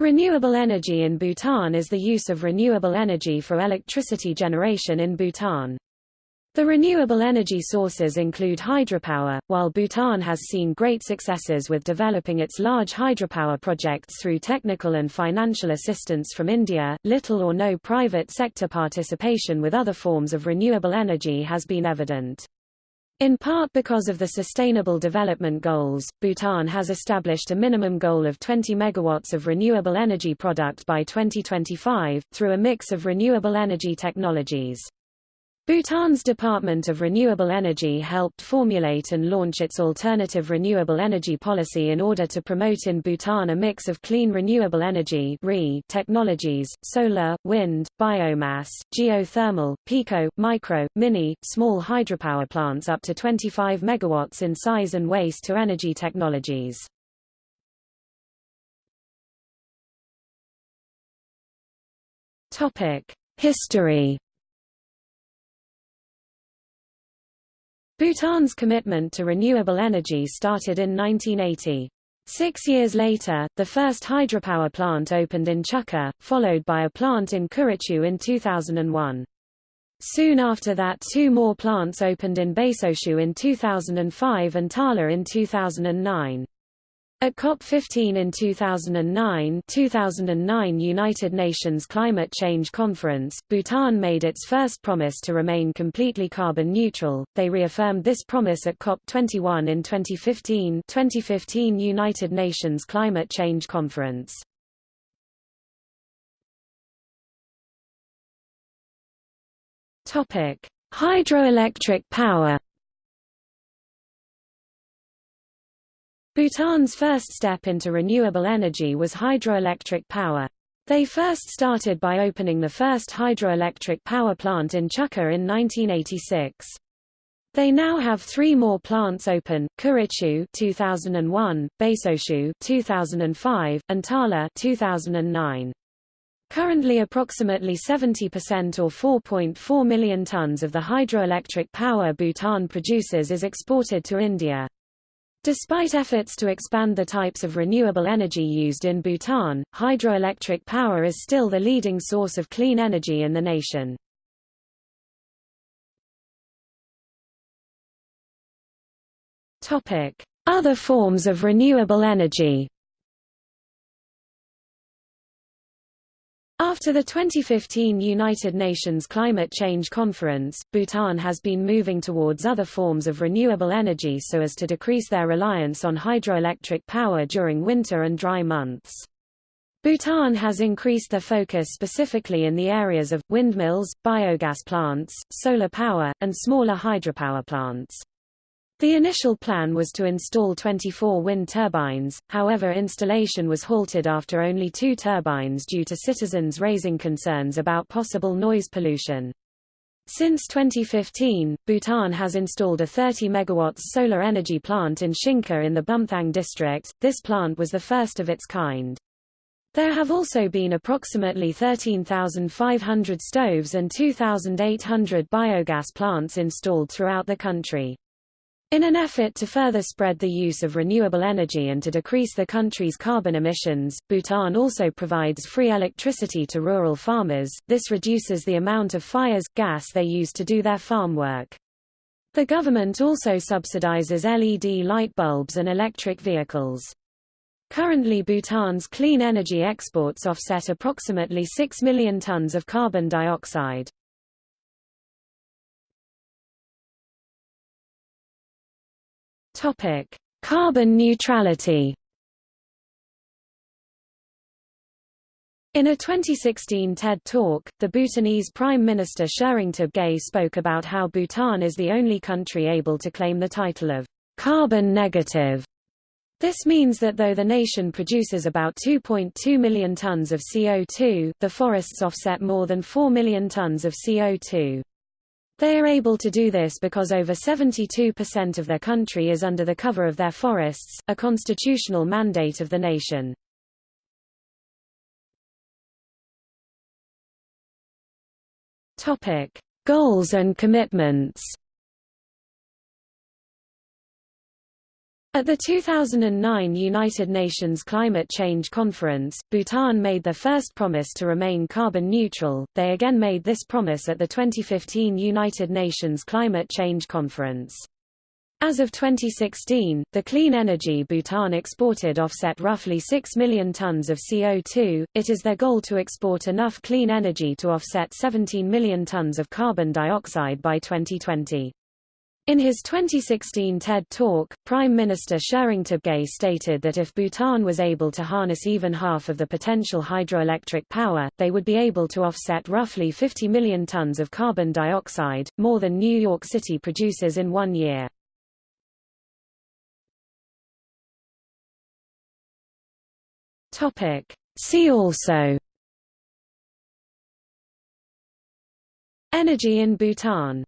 Renewable energy in Bhutan is the use of renewable energy for electricity generation in Bhutan. The renewable energy sources include hydropower, while Bhutan has seen great successes with developing its large hydropower projects through technical and financial assistance from India. Little or no private sector participation with other forms of renewable energy has been evident. In part because of the Sustainable Development Goals, Bhutan has established a minimum goal of 20 megawatts of renewable energy product by 2025, through a mix of renewable energy technologies. Bhutan's Department of Renewable Energy helped formulate and launch its alternative renewable energy policy in order to promote in Bhutan a mix of clean renewable energy technologies, solar, wind, biomass, geothermal, pico, micro, mini, small hydropower plants up to 25 megawatts in size and waste to energy technologies. History Bhutan's commitment to renewable energy started in 1980. Six years later, the first hydropower plant opened in Chukha, followed by a plant in Kurichu in 2001. Soon after that two more plants opened in Baisoshu in 2005 and Tala in 2009. At COP15 in 2009, 2009 United Nations Climate Change Conference, Bhutan made its first promise to remain completely carbon neutral. They reaffirmed this promise at COP21 in 2015, 2015 United Nations Climate Change Conference. Topic: Hydroelectric power. Bhutan's first step into renewable energy was hydroelectric power. They first started by opening the first hydroelectric power plant in Chukha in 1986. They now have three more plants open, Kurichu 2001, Baisoshu 2005, and Tala 2009. Currently approximately 70% or 4.4 million tons of the hydroelectric power Bhutan produces is exported to India. Despite efforts to expand the types of renewable energy used in Bhutan, hydroelectric power is still the leading source of clean energy in the nation. Other forms of renewable energy After the 2015 United Nations Climate Change Conference, Bhutan has been moving towards other forms of renewable energy so as to decrease their reliance on hydroelectric power during winter and dry months. Bhutan has increased their focus specifically in the areas of, windmills, biogas plants, solar power, and smaller hydropower plants. The initial plan was to install 24 wind turbines, however installation was halted after only two turbines due to citizens raising concerns about possible noise pollution. Since 2015, Bhutan has installed a 30 MW solar energy plant in Shinka in the Bumthang district. This plant was the first of its kind. There have also been approximately 13,500 stoves and 2,800 biogas plants installed throughout the country. In an effort to further spread the use of renewable energy and to decrease the country's carbon emissions, Bhutan also provides free electricity to rural farmers, this reduces the amount of fires, gas they use to do their farm work. The government also subsidizes LED light bulbs and electric vehicles. Currently Bhutan's clean energy exports offset approximately 6 million tons of carbon dioxide. Topic: Carbon neutrality. In a 2016 TED Talk, the Bhutanese Prime Minister Tshering Tobgay spoke about how Bhutan is the only country able to claim the title of carbon negative. This means that though the nation produces about 2.2 million tons of CO2, the forests offset more than 4 million tons of CO2. They are able to do this because over 72% of their country is under the cover of their forests, a constitutional mandate of the nation. Topic: Goals and commitments. At the 2009 United Nations Climate Change Conference, Bhutan made their first promise to remain carbon neutral. They again made this promise at the 2015 United Nations Climate Change Conference. As of 2016, the clean energy Bhutan exported offset roughly 6 million tons of CO2. It is their goal to export enough clean energy to offset 17 million tons of carbon dioxide by 2020. In his 2016 TED Talk, Prime Minister Tshering Tobgay stated that if Bhutan was able to harness even half of the potential hydroelectric power, they would be able to offset roughly 50 million tons of carbon dioxide, more than New York City produces in one year. See also Energy in Bhutan